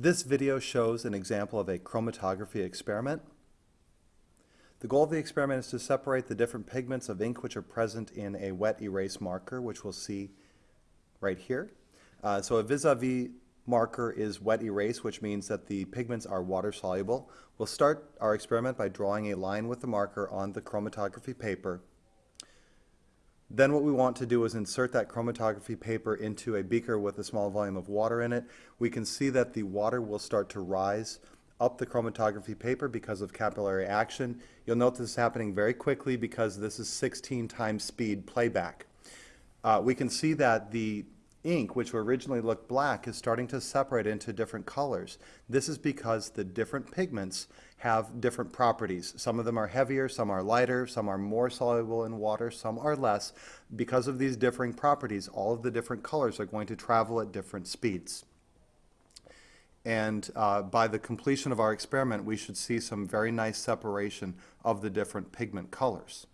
This video shows an example of a chromatography experiment. The goal of the experiment is to separate the different pigments of ink which are present in a wet erase marker, which we'll see right here. Uh, so a vis-a-vis marker is wet erase, which means that the pigments are water soluble. We'll start our experiment by drawing a line with the marker on the chromatography paper. Then what we want to do is insert that chromatography paper into a beaker with a small volume of water in it. We can see that the water will start to rise up the chromatography paper because of capillary action. You'll note this is happening very quickly because this is 16 times speed playback. Uh, we can see that the ink, which originally looked black, is starting to separate into different colors. This is because the different pigments have different properties. Some of them are heavier, some are lighter, some are more soluble in water, some are less. Because of these differing properties, all of the different colors are going to travel at different speeds. And uh, by the completion of our experiment, we should see some very nice separation of the different pigment colors.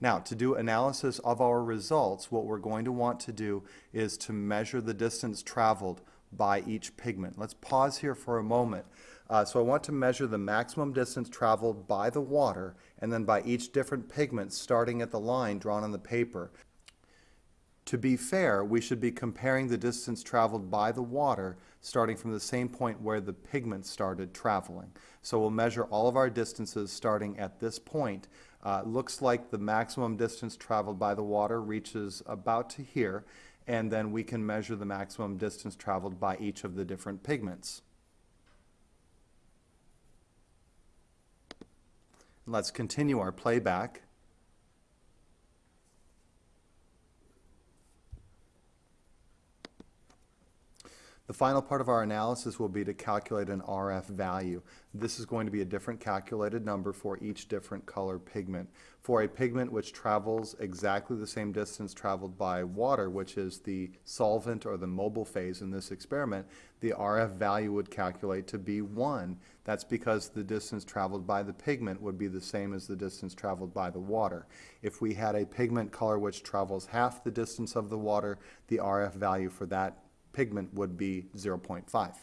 Now, to do analysis of our results, what we're going to want to do is to measure the distance traveled by each pigment. Let's pause here for a moment. Uh, so I want to measure the maximum distance traveled by the water and then by each different pigment starting at the line drawn on the paper. To be fair, we should be comparing the distance traveled by the water starting from the same point where the pigment started traveling. So we'll measure all of our distances starting at this point. Uh, looks like the maximum distance traveled by the water reaches about to here, and then we can measure the maximum distance traveled by each of the different pigments. Let's continue our playback. The final part of our analysis will be to calculate an RF value. This is going to be a different calculated number for each different color pigment. For a pigment which travels exactly the same distance traveled by water, which is the solvent or the mobile phase in this experiment, the RF value would calculate to be 1. That's because the distance traveled by the pigment would be the same as the distance traveled by the water. If we had a pigment color which travels half the distance of the water, the RF value for that pigment would be 0.5.